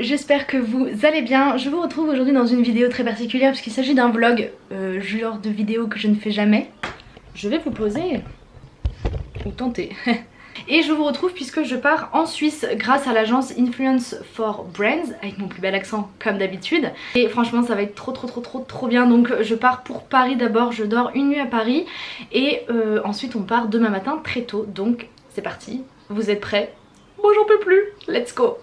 J'espère que vous allez bien. Je vous retrouve aujourd'hui dans une vidéo très particulière parce qu'il s'agit d'un vlog, euh, genre de vidéo que je ne fais jamais. Je vais vous poser, ou tenter. Et je vous retrouve puisque je pars en Suisse grâce à l'agence Influence for Brands avec mon plus bel accent comme d'habitude. Et franchement ça va être trop trop trop trop trop bien. Donc je pars pour Paris d'abord, je dors une nuit à Paris et euh, ensuite on part demain matin très tôt. Donc c'est parti. Vous êtes prêts? Moi j'en peux plus, let's go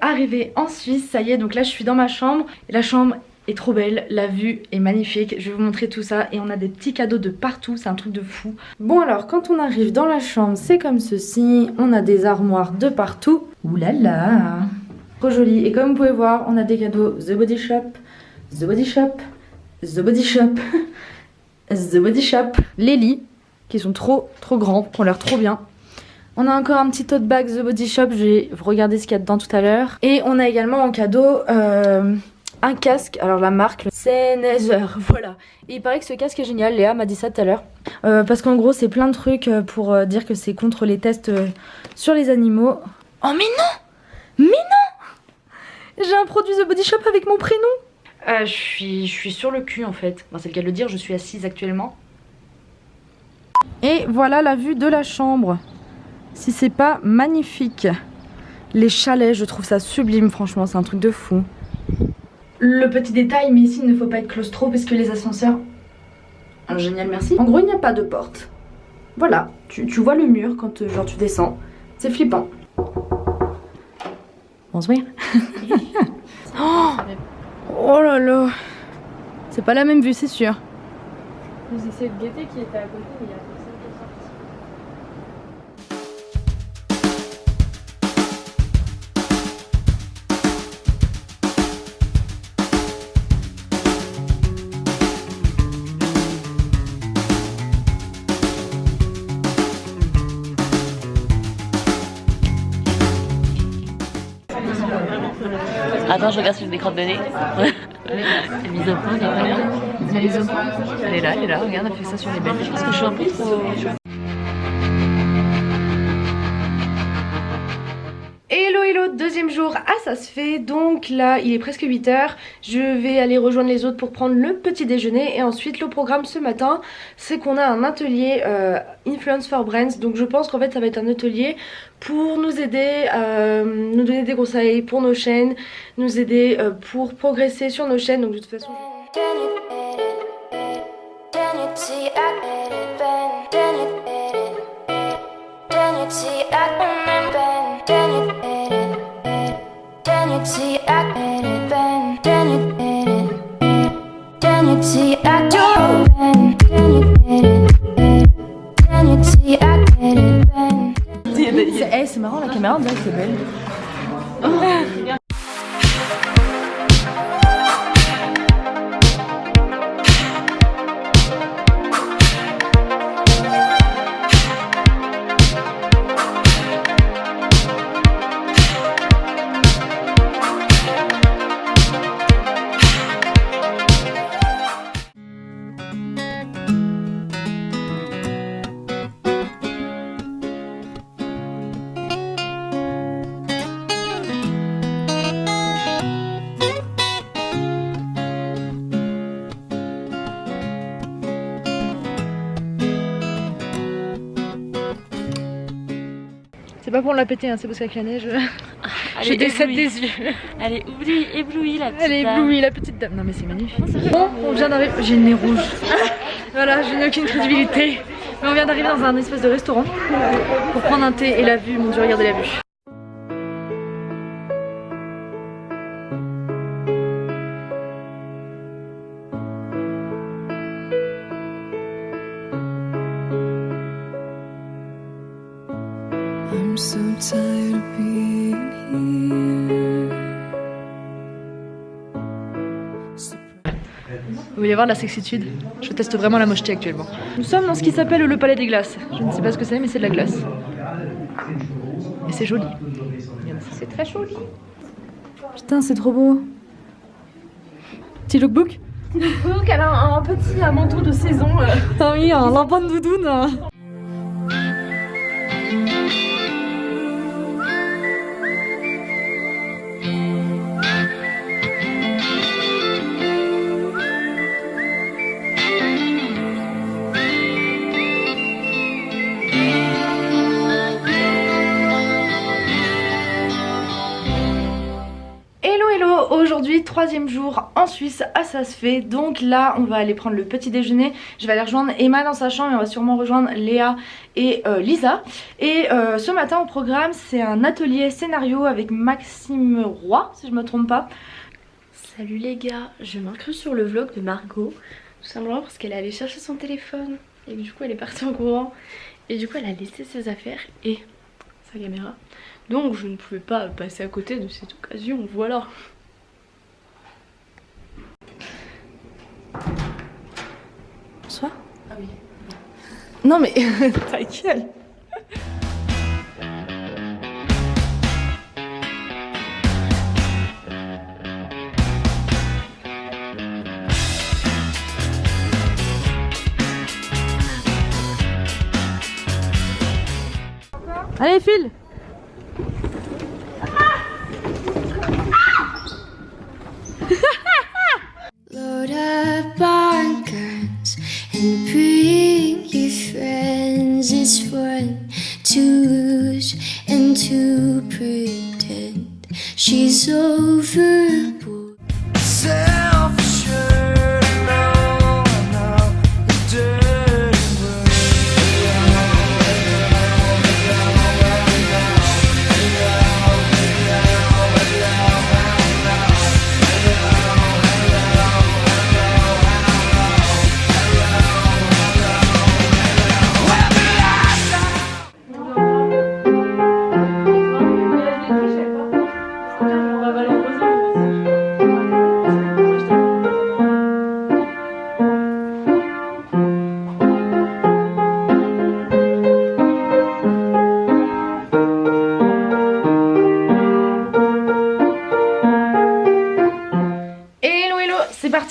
arrivé en Suisse, ça y est, donc là je suis dans ma chambre. La chambre est trop belle, la vue est magnifique, je vais vous montrer tout ça et on a des petits cadeaux de partout, c'est un truc de fou. Bon alors quand on arrive dans la chambre c'est comme ceci, on a des armoires de partout, oulala, trop joli. Et comme vous pouvez voir on a des cadeaux. The Body Shop, The Body Shop, The Body Shop, The Body Shop, les lits qui sont trop trop grands, qui ont l'air trop bien. On a encore un petit tote bag The Body Shop, je vais regarder ce qu'il y a dedans tout à l'heure. Et on a également en cadeau euh, un casque, alors la marque Sennheiser, voilà. Et il paraît que ce casque est génial, Léa m'a dit ça tout à l'heure. Euh, parce qu'en gros c'est plein de trucs euh, pour dire que c'est contre les tests sur les animaux. Oh mais non Mais non J'ai un produit The Body Shop avec mon prénom je, suis, je suis sur le cul en fait. c'est le cas de le dire, je suis assise actuellement. Et voilà la vue de la chambre si c'est pas magnifique. Les chalets, je trouve ça sublime, franchement, c'est un truc de fou. Le petit détail, mais ici il ne faut pas être claustro parce que les ascenseurs... Génial, merci. En gros, il n'y a pas de porte. Voilà, tu, vois le mur quand euh, genre tu descends. C'est flippant. Bonsoir. oh, oh là là. C'est pas la même vue, c'est sûr. Gaieté qui était à côté, il y a... Attends, je regarde si j'ai des crottes de nez. Mise au pas là. Point. Elle est là, elle est là. Regarde, elle fait ça sur les belles. Je pense que je suis un peu trop... hello, deuxième jour, ah ça se fait, donc là il est presque 8h, je vais aller rejoindre les autres pour prendre le petit déjeuner et ensuite le programme ce matin c'est qu'on a un atelier euh, Influence for Brands, donc je pense qu'en fait ça va être un atelier pour nous aider, euh, nous donner des conseils pour nos chaînes, nous aider euh, pour progresser sur nos chaînes, donc de toute façon... c'est marrant la caméra, c'est belle. Pas pour la péter, hein, c'est parce qu'avec la neige, j'ai des des yeux. Elle est éblouie, éblouie la petite Elle est éblouie la petite dame. Non mais c'est magnifique. Bon, on vient d'arriver. J'ai le nez rouge. voilà, je n'ai aucune crédibilité. Mais on vient d'arriver dans un espèce de restaurant pour prendre un thé et la vue. Mon dieu, regardez la vue. Vous voulez voir de la sexitude Je teste vraiment la mocheté actuellement. Nous sommes dans ce qui s'appelle le palais des glaces. Je ne sais pas ce que c'est, mais c'est de la glace. Et c'est joli. C'est très joli. Putain, c'est trop beau. Petit lookbook Petit lookbook, elle a un, petit manteau de saison. Euh. Ah oui, un lapin de doudoune. Troisième jour en Suisse à ça se fait donc là on va aller prendre le petit déjeuner je vais aller rejoindre Emma dans sa chambre et on va sûrement rejoindre Léa et euh, Lisa et euh, ce matin au programme c'est un atelier scénario avec Maxime Roy si je me trompe pas Salut les gars, je m'incruse sur le vlog de Margot. Tout simplement parce qu'elle est allée chercher son téléphone. Et du coup elle est partie en courant. Et du coup elle a laissé ses affaires et sa caméra. Donc je ne pouvais pas passer à côté de cette occasion, voilà. Bonsoir Ah oui. Non mais ta gueule Allez file Load up and bring your friends. It's fun to lose and to pretend she's overboard.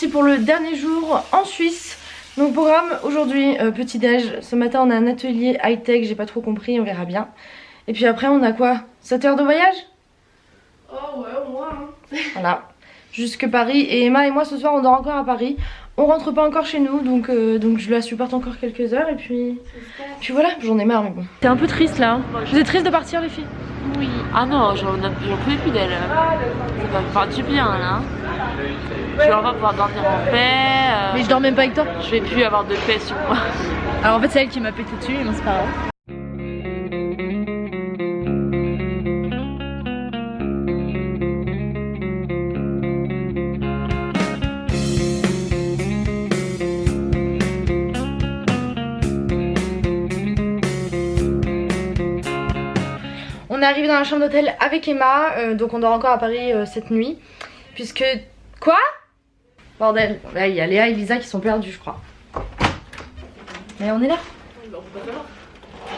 Pour le dernier jour en Suisse. Donc programme aujourd'hui, euh, petit déj. Ce matin on a un atelier high-tech, j'ai pas trop compris, on verra bien. Et puis après on a quoi? 7 heures de voyage? Oh ouais, au moins. hein. Voilà, jusque Paris. Et Emma et moi ce soir on dort encore à Paris. On rentre pas encore chez nous, donc, euh, donc je la supporte encore quelques heures et puis... Puis voilà, j'en ai marre mais bon. T'es un peu triste là. hein? Vous êtes triste de partir les filles? Oui. Ah non, j'en j'en pouvais plus d'elle. Ça va me faire du bien là. Je vais enfin pouvoir dormir en paix. euh, Mais je dors même pas avec toi. je vais plus avoir de paix sur moi. Alors en fait c'est elle qui m'a pété dessus, mais c'est pas grave. On est arrivé dans la chambre d'hôtel avec Emma, euh, donc on dort encore à Paris euh, cette nuit. Puisque... Quoi? Bordel, là il y a Léa et Lisa qui sont perdus je crois. Mais on est là.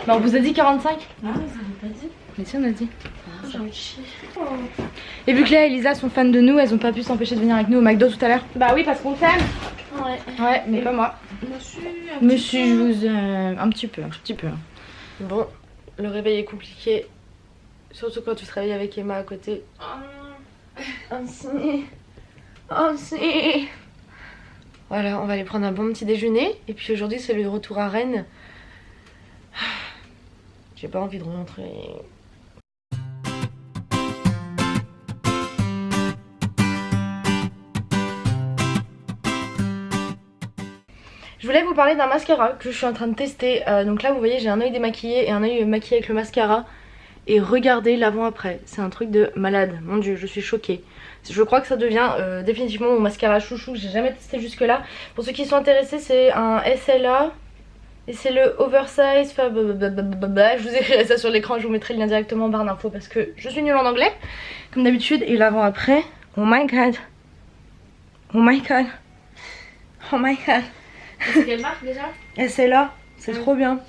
Bah on vous a dit 45 Non, ils avaient pas dit. Mais si on a dit. Ah, J'ai envie de chier. Et vu que Léa et Lisa sont fans de nous, elles ont pas pu s'empêcher de venir avec nous au McDo tout à l'heure. Bah oui, parce qu'on t'aime. Ouais. Ouais, mais pas moi. Monsieur. Monsieur, je vous aime un petit peu, un petit peu. Bon, le réveil est compliqué. Surtout quand tu te réveilles avec Emma à côté. Oh, si. Oh si. Voilà, on va aller prendre un bon petit déjeuner. Et puis aujourd'hui, c'est le retour à Rennes. J'ai pas envie de rentrer. Je voulais vous parler d'un mascara que je suis en train de tester. Euh, donc là, vous voyez, j'ai un œil démaquillé et un œil maquillé avec le mascara. Et regardez l'avant-après. C'est un truc de malade. Mon dieu, je suis choquée. Je crois que ça devient euh, définitivement mon mascara chouchou. J'ai jamais testé jusque-là. Pour ceux qui sont intéressés, c'est un SLA. Et c'est le oversize. Je vous écrirai ça sur l'écran. Je vous mettrai le lien directement en barre d'infos parce que je suis nulle en anglais. Comme d'habitude. Et l'avant-après. Oh my god. Oh my god. Oh my god. C'est quelle marque déjà? Et c'est là, Mm. trop bien.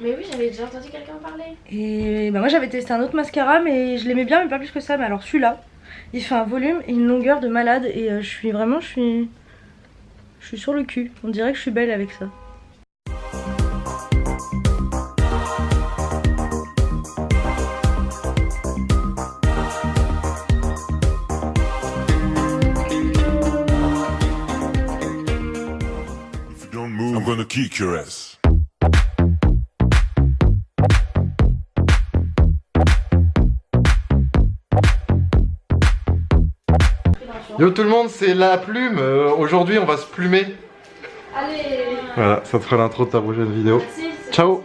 Mais oui, j'avais déjà entendu quelqu'un parler. Et bah moi j'avais testé un autre mascara mais je l'aimais bien mais pas plus que ça. Mais alors celui-là, il fait un volume et une longueur de malade et euh, je suis vraiment, je suis, je suis sur le cul. On dirait que je suis belle avec ça. If you don't move, I'm gonna kick your ass. Yo tout le monde, c'est la plume. Euh, Aujourd'hui, on va se plumer. Allez Voilà, ça te fera l'intro de ta prochaine vidéo. Ciao